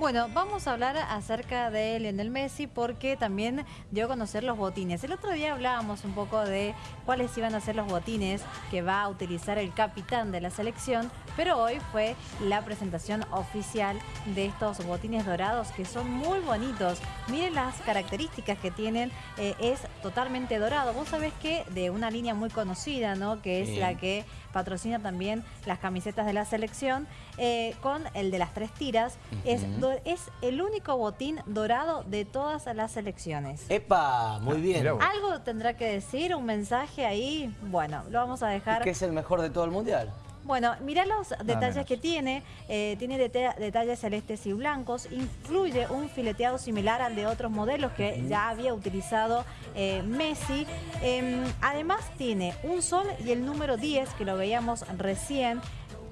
Bueno, vamos a hablar acerca de Lionel Messi porque también dio a conocer los botines. El otro día hablábamos un poco de cuáles iban a ser los botines que va a utilizar el capitán de la selección, pero hoy fue la presentación oficial de estos botines dorados que son muy bonitos. Miren las características que tienen, eh, es totalmente dorado. Vos sabés que de una línea muy conocida, ¿no? Que es la que patrocina también las camisetas de la selección, eh, con el de las tres tiras, es es el único botín dorado de todas las elecciones. ¡Epa! Muy ah, bien. ¿Algo tendrá que decir? ¿Un mensaje ahí? Bueno, lo vamos a dejar... ¿Qué es el mejor de todo el Mundial? Bueno, mirá los detalles que tiene. Eh, tiene detalles celestes y blancos. Incluye un fileteado similar al de otros modelos que ya había utilizado eh, Messi. Em, además tiene un sol y el número 10 que lo veíamos recién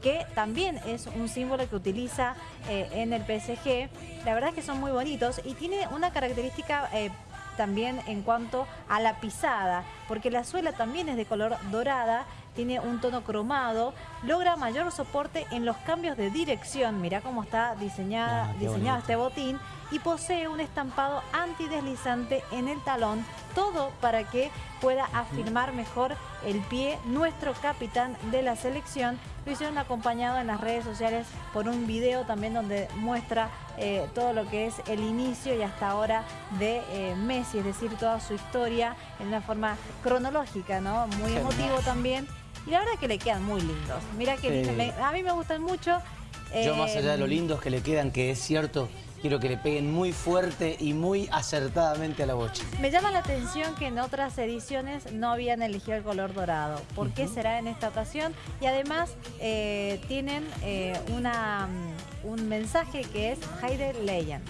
que también es un símbolo que utiliza eh, en el PSG. La verdad es que son muy bonitos y tiene una característica eh, también en cuanto a la pisada, porque la suela también es de color dorada, tiene un tono cromado, logra mayor soporte en los cambios de dirección, mirá cómo está diseñada, ah, diseñado este botín, y posee un estampado antideslizante en el talón, todo para que pueda afirmar mejor el pie nuestro capitán de la selección. Lo hicieron acompañado en las redes sociales por un video también donde muestra eh, todo lo que es el inicio y hasta ahora de eh, Messi, es decir, toda su historia en una forma cronológica, ¿no? Muy emotivo también. Y la verdad que le quedan muy lindos. Mira que a mí me gustan mucho. Yo más allá de lo eh, lindos que le quedan, que es cierto, quiero que le peguen muy fuerte y muy acertadamente a la bocha. Me llama la atención que en otras ediciones no habían elegido el color dorado. ¿Por qué será en esta ocasión? Y además eh, tienen eh, una, un mensaje que es Heide Legend.